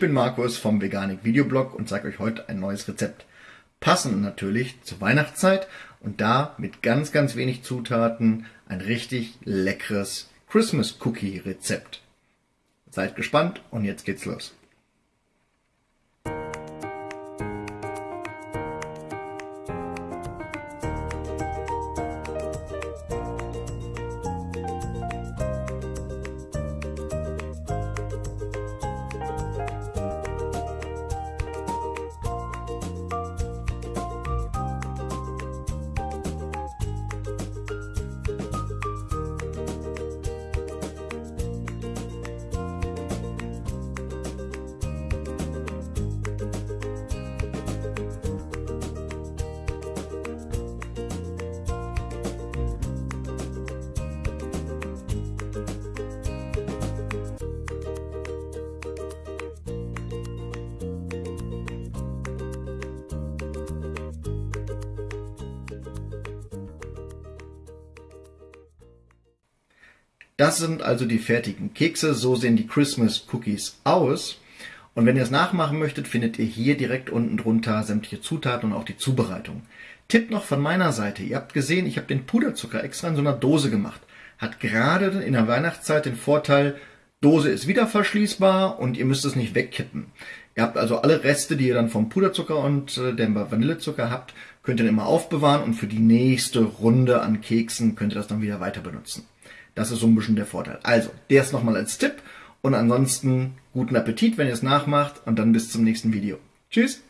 bin Markus vom Veganik Videoblog und zeige euch heute ein neues Rezept. Passend natürlich zur Weihnachtszeit und da mit ganz, ganz wenig Zutaten ein richtig leckeres Christmas Cookie Rezept. Seid gespannt und jetzt geht's los. Das sind also die fertigen Kekse. So sehen die Christmas Cookies aus. Und wenn ihr es nachmachen möchtet, findet ihr hier direkt unten drunter sämtliche Zutaten und auch die Zubereitung. Tipp noch von meiner Seite. Ihr habt gesehen, ich habe den Puderzucker extra in so einer Dose gemacht. Hat gerade in der Weihnachtszeit den Vorteil, Dose ist wieder verschließbar und ihr müsst es nicht wegkippen. Ihr habt also alle Reste, die ihr dann vom Puderzucker und äh, dem Vanillezucker habt, könnt ihr dann immer aufbewahren und für die nächste Runde an Keksen könnt ihr das dann wieder weiter benutzen. Das ist so ein bisschen der Vorteil. Also, der ist nochmal als Tipp und ansonsten guten Appetit, wenn ihr es nachmacht und dann bis zum nächsten Video. Tschüss!